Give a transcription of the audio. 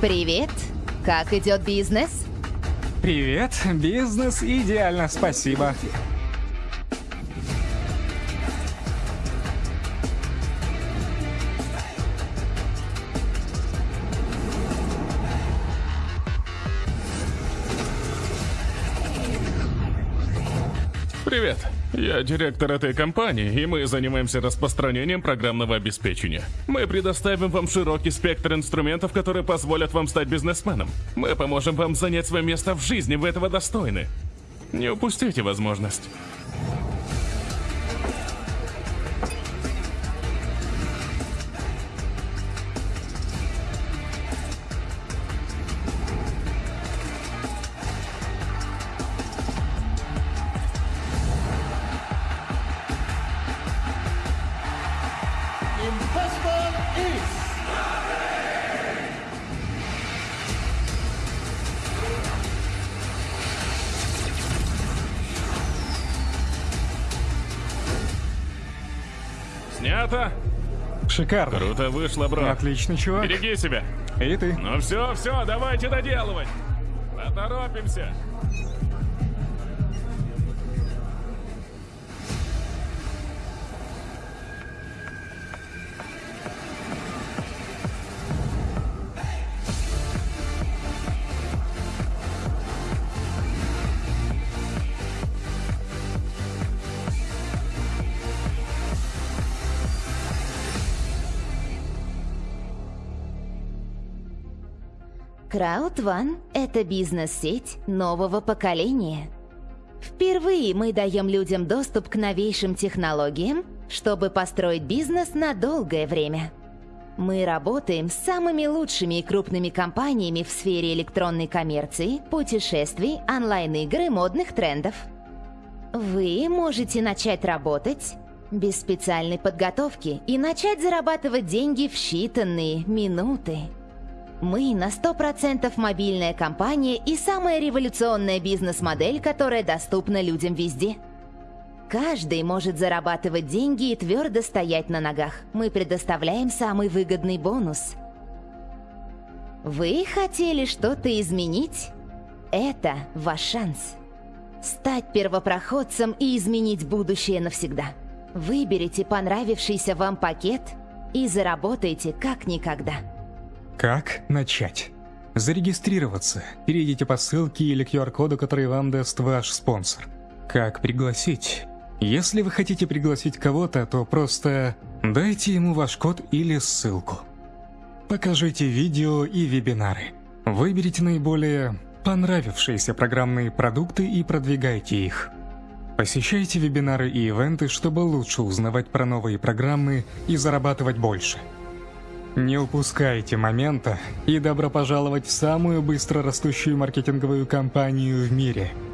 Привет. Как идет бизнес? Привет, бизнес идеально, спасибо. Привет. Я директор этой компании, и мы занимаемся распространением программного обеспечения. Мы предоставим вам широкий спектр инструментов, которые позволят вам стать бизнесменом. Мы поможем вам занять свое место в жизни, вы этого достойны. Не упустите возможность. Снято? Шикарно. Круто вышло, бро. Отличный чувак. Береги себя. И ты. Ну все, все, давайте доделывать. Поторопимся. One – это бизнес-сеть нового поколения. Впервые мы даем людям доступ к новейшим технологиям, чтобы построить бизнес на долгое время. Мы работаем с самыми лучшими и крупными компаниями в сфере электронной коммерции, путешествий, онлайн-игр и модных трендов. Вы можете начать работать без специальной подготовки и начать зарабатывать деньги в считанные минуты. Мы на 100% мобильная компания и самая революционная бизнес-модель, которая доступна людям везде. Каждый может зарабатывать деньги и твердо стоять на ногах. Мы предоставляем самый выгодный бонус. Вы хотели что-то изменить? Это ваш шанс. Стать первопроходцем и изменить будущее навсегда. Выберите понравившийся вам пакет и заработайте как никогда. Как начать? Зарегистрироваться. Перейдите по ссылке или QR-коду, который вам даст ваш спонсор. Как пригласить? Если вы хотите пригласить кого-то, то просто дайте ему ваш код или ссылку. Покажите видео и вебинары. Выберите наиболее понравившиеся программные продукты и продвигайте их. Посещайте вебинары и ивенты, чтобы лучше узнавать про новые программы и зарабатывать больше. Не упускайте момента и добро пожаловать в самую быстро растущую маркетинговую компанию в мире –